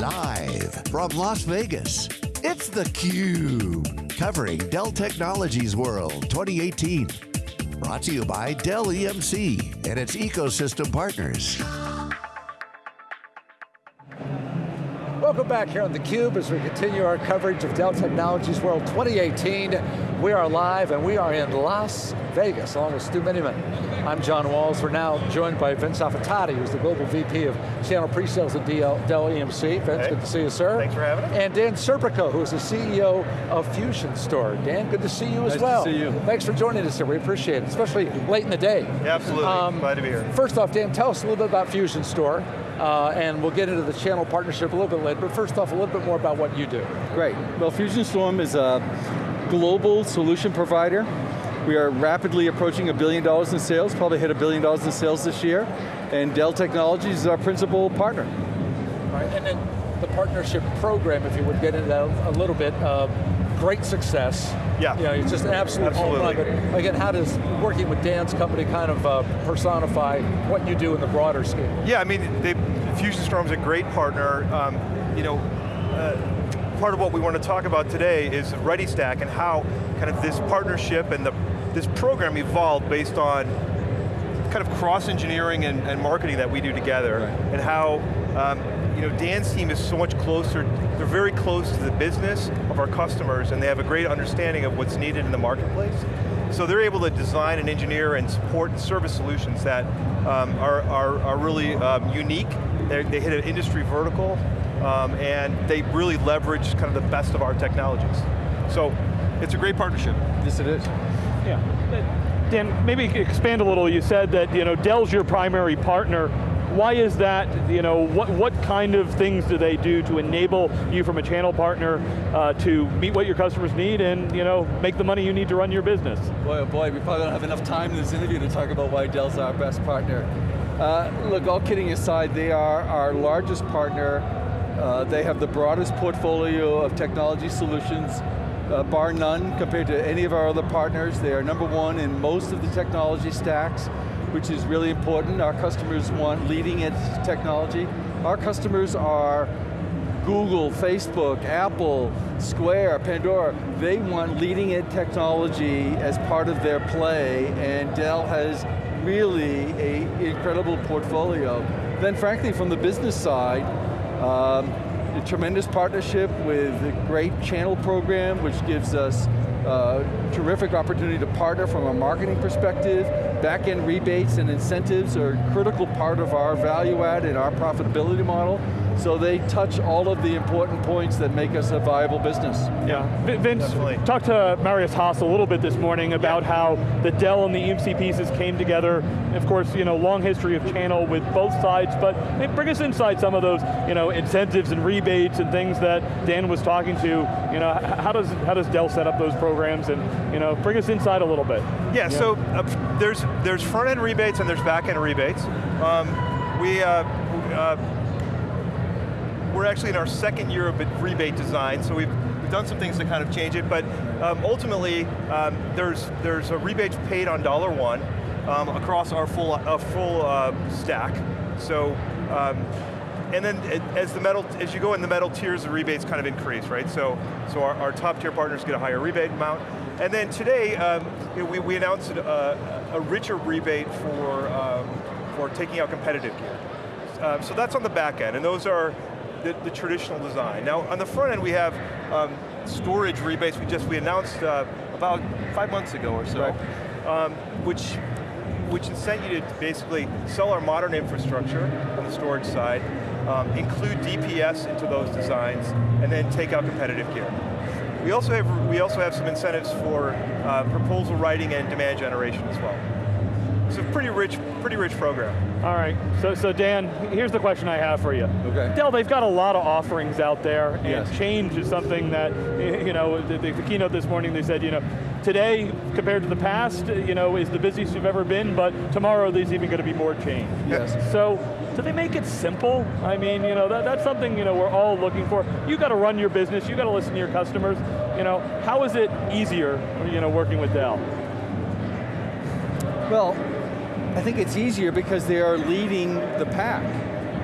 Live from Las Vegas, it's theCUBE. Covering Dell Technologies World 2018. Brought to you by Dell EMC and its ecosystem partners. Welcome back here on theCUBE as we continue our coverage of Dell Technologies World 2018. We are live and we are in Las Vegas along with Stu Miniman. I'm John Walls. We're now joined by Vince Affatati, who's the Global VP of Channel Pre-Sales at Dell, Dell EMC. Vince, hey. good to see you, sir. Thanks for having us. And Dan Serpico, who's the CEO of Fusion Storm. Dan, good to see you nice as well. Nice to see you. Thanks for joining us here, we appreciate it, especially late in the day. Yeah, absolutely, um, glad to be here. First off, Dan, tell us a little bit about Fusion Storm. Uh, and we'll get into the channel partnership a little bit later, but first off, a little bit more about what you do. Great. Well, Fusion Storm is a global solution provider. We are rapidly approaching a billion dollars in sales, probably hit a billion dollars in sales this year, and Dell Technologies is our principal partner. Right, and then the partnership program, if you would get into that a little bit, uh, great success. Yeah. You know, it's just an absolute Absolutely. home run. But again, how does working with Dan's company kind of uh, personify what you do in the broader scheme? Yeah, I mean, they, Fusion Storm's a great partner. Um, you know, uh, part of what we want to talk about today is ReadyStack and how kind of this partnership and the, this program evolved based on kind of cross-engineering and, and, marketing that we do together, right. and how um, you know, Dan's team is so much closer, they're very close to the business of our customers, and they have a great understanding of what's needed in the marketplace. So they're able to design and engineer and support service solutions that um, are, are, are, really um, unique. They're, they hit an industry vertical, um, and they really leverage kind of the best of our technologies. So it's a great partnership. Yes, it is. Yeah. Dan, maybe expand a little. You said that you know Dell's your primary partner. Why is that? You know, what, what kind of things do they do to enable you from a channel partner uh, to meet what your customers need and you know, make the money you need to run your business? Boy, oh boy, we probably don't have enough time in this interview to talk about why Dell's our best partner. Uh, look, all kidding aside, they are our largest partner. Uh, they have the broadest portfolio of technology solutions uh, bar none compared to any of our other partners. They are number one in most of the technology stacks, which is really important. Our customers want leading edge technology. Our customers are Google, Facebook, Apple, Square, Pandora, they want leading edge technology as part of their play, and Dell has really a incredible portfolio. Then frankly, from the business side, um, a tremendous partnership with a great channel program, which gives us uh, terrific opportunity to partner from a marketing perspective. Back-end rebates and incentives are a critical part of our value add and our profitability model. So they touch all of the important points that make us a viable business. Yeah, Vince, Definitely. talked to Marius Haas a little bit this morning about yeah. how the Dell and the EMC pieces came together. Of course, you know, long history of channel with both sides, but bring us inside some of those, you know, incentives and rebates and things that Dan was talking to. You know, how does how does Dell set up those programs, and you know, bring us inside a little bit. Yeah, yeah. so uh, there's there's front end rebates and there's back end rebates. Um, we. Uh, uh, we're actually in our second year of rebate design, so we've, done some things to kind of change it, but um, ultimately, um, there's, there's a rebate paid on dollar one um, across our full, uh, full uh, stack. So, um, and then as the metal, as you go in the metal tiers, the rebates kind of increase, right? So, so our, our top tier partners get a higher rebate amount. And then today, um, you know, we, we announced a, a, richer rebate for, for taking out competitive gear. Uh, so that's on the back end, and those are the, the, traditional design. Now, on the front end, we have um, storage rebates. We just we announced uh, about five months ago or so, right. um, which which incent you to basically sell our modern infrastructure on the storage side, um, include DPS into those designs, and then take out competitive gear. We also have we also have some incentives for uh, proposal writing and demand generation as well. It's a pretty rich, pretty rich program. All right, so, so Dan, here's the question I have for you. Okay. Dell, they've got a lot of offerings out there, and yes. change is something that, you know, the, the, keynote this morning, they said, you know, today, compared to the past, you know, is the busiest you've ever been, but tomorrow there's even going to be more change. Yes. So, do they make it simple? I mean, you know, that, that's something, you know, we're all looking for. You got to run your business, you got to listen to your customers. You know, how is it easier, you know, working with Dell? Well, I think it's easier because they are leading the pack.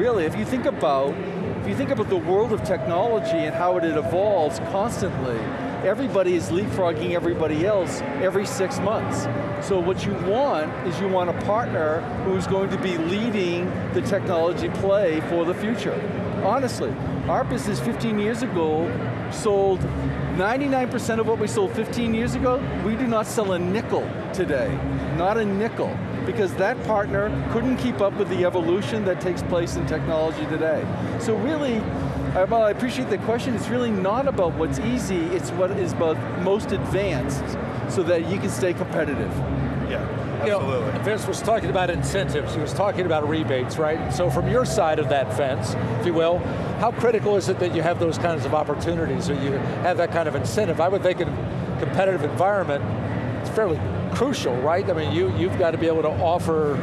Really, if you think about if you think about the world of technology and how it evolves constantly, everybody is leapfrogging everybody else every six months. So what you want is you want a partner who's going to be leading the technology play for the future. Honestly, our business 15 years ago sold 99% of what we sold 15 years ago, we do not sell a nickel today. Not a nickel. Because that partner couldn't keep up with the evolution that takes place in technology today. So really, well, I appreciate the question. It's really not about what's easy, it's what is both most advanced so that you can stay competitive. Yeah, absolutely. You know, Vince was talking about incentives, he was talking about rebates, right? So from your side of that fence, if you will, how critical is it that you have those kinds of opportunities or you have that kind of incentive? I would think in a competitive environment, it's fairly crucial, right? I mean, you, you've got to be able to offer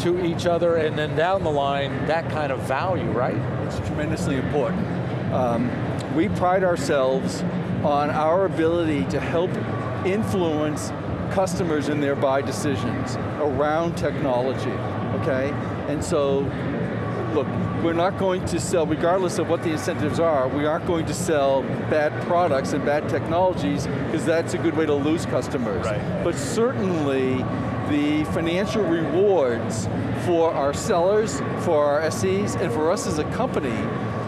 to each other and then down the line, that kind of value, right? It's tremendously important. Um, we pride ourselves on our ability to help influence customers in their buy decisions around technology, okay? And so, look, we're not going to sell, regardless of what the incentives are, we aren't going to sell bad products and bad technologies, because that's a good way to lose customers. Right. But certainly, the financial rewards for our sellers, for our SEs, and for us as a company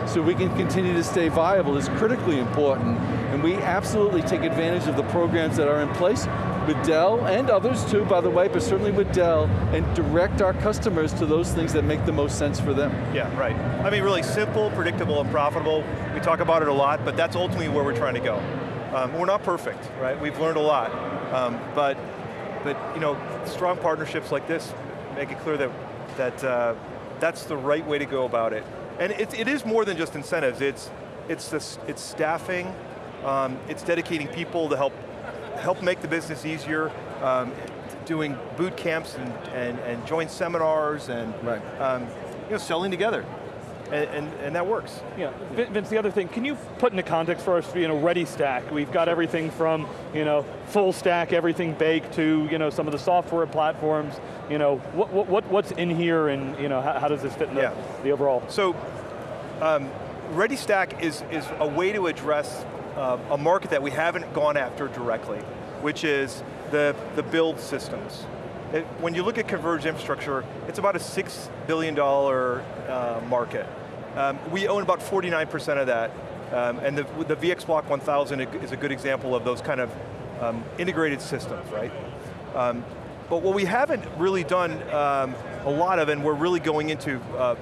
so we can continue to stay viable is critically important, and we absolutely take advantage of the programs that are in place with Dell, and others too, by the way, but certainly with Dell, and direct our customers to those things that make the most sense for them. Yeah, right. I mean, really simple, predictable, and profitable. We talk about it a lot, but that's ultimately where we're trying to go. Um, we're not perfect, right? We've learned a lot, um, but, but you know, strong partnerships like this make it clear that, that uh, that's the right way to go about it. And it, it is more than just incentives, it's, it's, this, it's staffing, um, it's dedicating people to help, help make the business easier, um, doing boot camps and, and, and joint seminars and Right. um, you know, selling together. And, and, and that works. Yeah, Vince, the other thing, can you put into context for us, you know, Ready Stack, we've got everything from, you know, full stack, everything baked to, you know, some of the software platforms, you know, what, what, what- what's in here and, you know, how, how does this fit in the, Yeah. the overall? So, um, ReadyStack is, is a way to address uh, a market that we haven't gone after directly, which is the, the build systems. It- when you look at converged infrastructure, it's about a $6 billion uh, market. Um, we own about 49% of that, um, and the, the VxBlock 1000 is a good example of those kind of um, integrated systems, right? Um, but what we haven't really done um, a lot of, and we're really going into uh,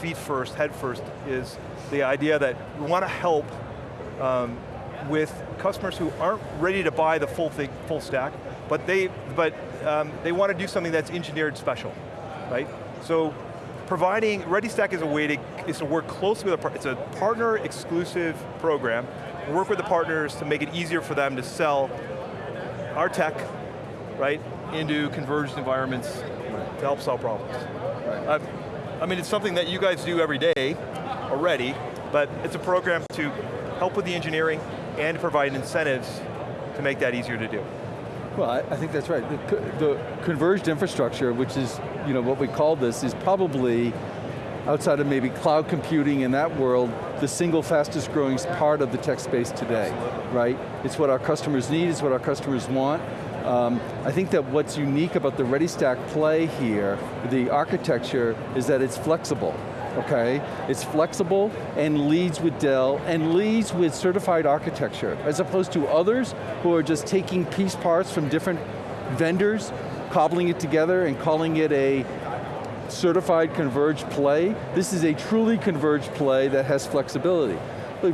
feet first, head first, is the idea that we want to help um, with customers who aren't ready to buy the full thing, full stack, but they, but um, they want to do something that's engineered special, right? So providing, ReadyStack is a way to, is to work closely with a partner, it's a partner exclusive program, work with the partners to make it easier for them to sell our tech, right, into converged environments to help solve problems. Uh, I mean, it's something that you guys do every day already, but it's a program to help with the engineering and provide incentives to make that easier to do. Well, I, I think that's right. The, the converged infrastructure, which is you know what we call this, is probably outside of maybe cloud computing in that world, the single fastest growing part of the tech space today, right? It's what our customers need, it's what our customers want. Um, I think that what's unique about the ReadyStack play here, the architecture, is that it's flexible okay? It's flexible and leads with Dell and leads with certified architecture, as opposed to others who are just taking piece parts from different vendors, cobbling it together and calling it a certified converged play. This is a truly converged play that has flexibility.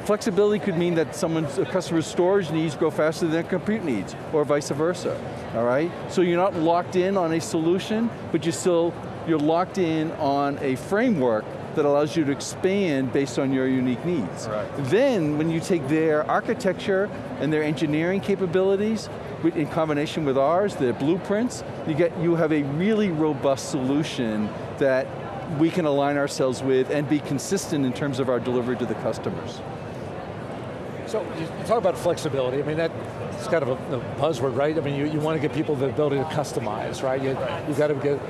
Flexibility could mean that someone's a customer's storage needs grow faster than their compute needs, or vice versa, all right? So you're not locked in on a solution, but you still, you're locked in on a framework that allows you to expand based on your unique needs. Right. Then, when you take their architecture and their engineering capabilities, in combination with ours, their blueprints, you get you have a really robust solution that we can align ourselves with and be consistent in terms of our delivery to the customers. So you you talk about flexibility, I mean that's kind of a, a buzzword, right? I mean you, you want to give people the ability to customize, right? You, you've got to get,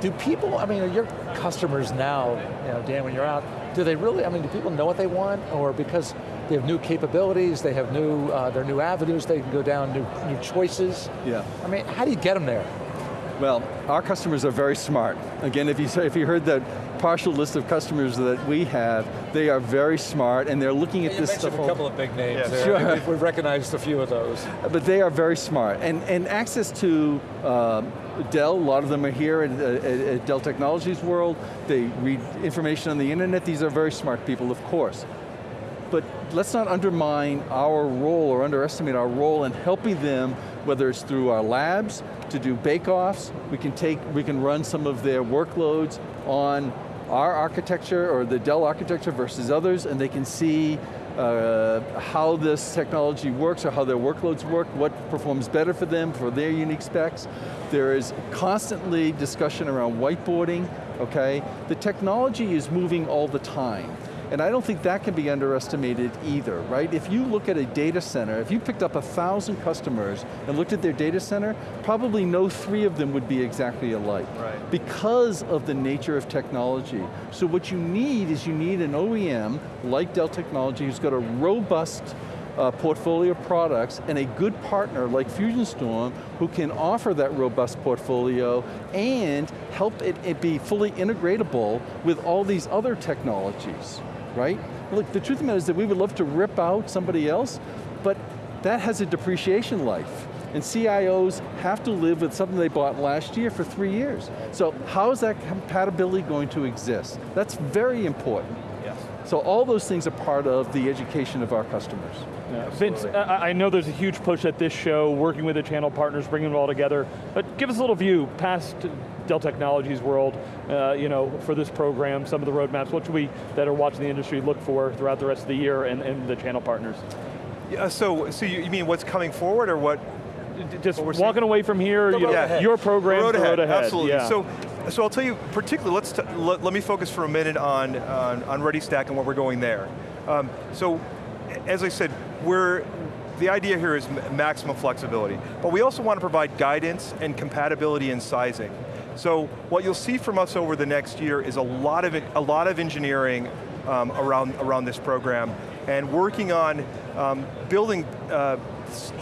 do people, I mean, your customers now, you know, Dan, when you're out, do they really, I mean, do people know what they want? Or because they have new capabilities, they have new, uh, their new avenues, they can go down new, new choices? Yeah. I mean, how do you get them there? Well, our customers are very smart. Again, if you, if you heard the partial list of customers that we have, they are very smart and they're looking at you this stuff. a couple of big names yeah. Sure. We've, we've, recognized a few of those. But they are very smart. And, and access to uh, Dell, a lot of them are here at, at, at Dell Technologies World. They read information on the internet. These are very smart people, of course but let's not undermine our role or underestimate our role in helping them, whether it's through our labs, to do bake-offs, we can take, we can run some of their workloads on our architecture or the Dell architecture versus others and they can see uh, how this technology works or how their workloads work, what performs better for them, for their unique specs. There is constantly discussion around whiteboarding, okay? The technology is moving all the time. And I don't think that can be underestimated either, right? If you look at a data center, if you picked up a thousand customers and looked at their data center, probably no three of them would be exactly alike. Right. Because of the nature of technology. So what you need is you need an OEM, like Dell Technology, who's got a robust uh, portfolio of products and a good partner like FusionStorm who can offer that robust portfolio and help it, it be fully integratable with all these other technologies right? Look, the truth of the matter is that we would love to rip out somebody else, but that has a depreciation life. And CIOs have to live with something they bought last year for three years. So how is that compatibility going to exist? That's very important. Yes. So all those things are part of the education of our customers. Yeah. Vince, I know there's a huge push at this show, working with the channel partners, bringing it all together, but give us a little view past Dell Technologies world, uh, you know, for this program, some of the roadmaps, what should we, that are watching the industry, look for throughout the rest of the year and, and the channel partners? Yeah, so, so you, mean what's coming forward or what? Just what walking away from here, you know, your program, road ahead, road ahead. Absolutely, yeah. so, so I'll tell you, particularly, let's let, let, me focus for a minute on, on, on ReadyStack and where we're going there. Um, so, as I said, we're, the idea here is maximum flexibility, but we also want to provide guidance and compatibility in sizing. So what you'll see from us over the next year is a lot of, a lot of engineering um, around, around this program and working on um, building uh,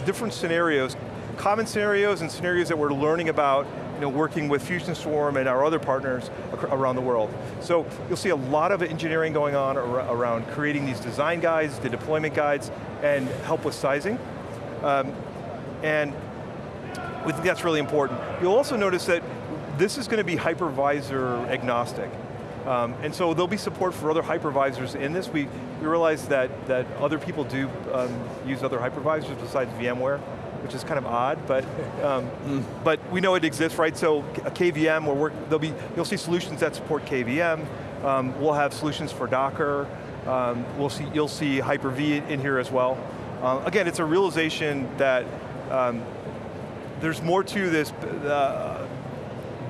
different scenarios, common scenarios and scenarios that we're learning about you know, working with Fusion Storm and our other partners around the world. So you'll see a lot of engineering going on around creating these design guides, the deployment guides, and help with sizing. Um, and we think that's really important. You'll also notice that this is going to be hypervisor agnostic. Um, and so there'll be support for other hypervisors in this. We, we realize that, that other people do um, use other hypervisors besides VMware, which is kind of odd, but um, but we know it exists, right? So a KVM, where we're, there'll be, you'll see solutions that support KVM. Um, we'll have solutions for Docker. Um, we'll see, you'll see Hyper-V in here as well. Uh, again, it's a realization that um, there's more to this. Uh,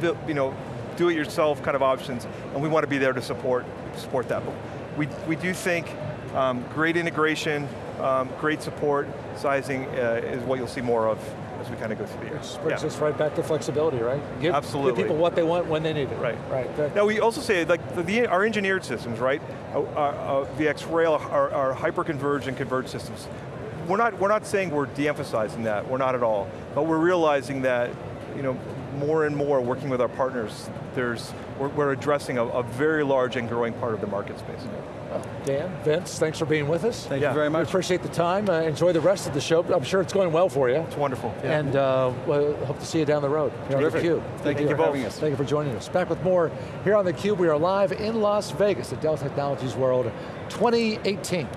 you know, do-it-yourself kind of options, and we want to be there to support, support that. But we, we do think um, great integration, um, great support, sizing uh, is what you'll see more of as we kind of go through the year. Which brings yeah. us right back to flexibility, right? Give, Absolutely. Give people what they want when they need it. Right. Right. Now we also say, like, the, the, our engineered systems, right? Uh, uh, VxRail, our, our hyper-converged and converged systems. We're not, we're not saying we're de-emphasizing that, we're not at all. But we're realizing that, you know, more and more working with our partners, there's, we're, we're addressing a, a, very large and growing part of the market space. Dan, Vince, thanks for being with us. Thank yeah. you very much. We appreciate the time. Uh, enjoy the rest of the show. I'm sure it's going well for you. It's wonderful. Yeah. And uh, we'll hope to see you down the road. Terrific. Thank, Thank you for having us. Thank you for joining us. Back with more here on theCUBE. We are live in Las Vegas at Dell Technologies World 2018.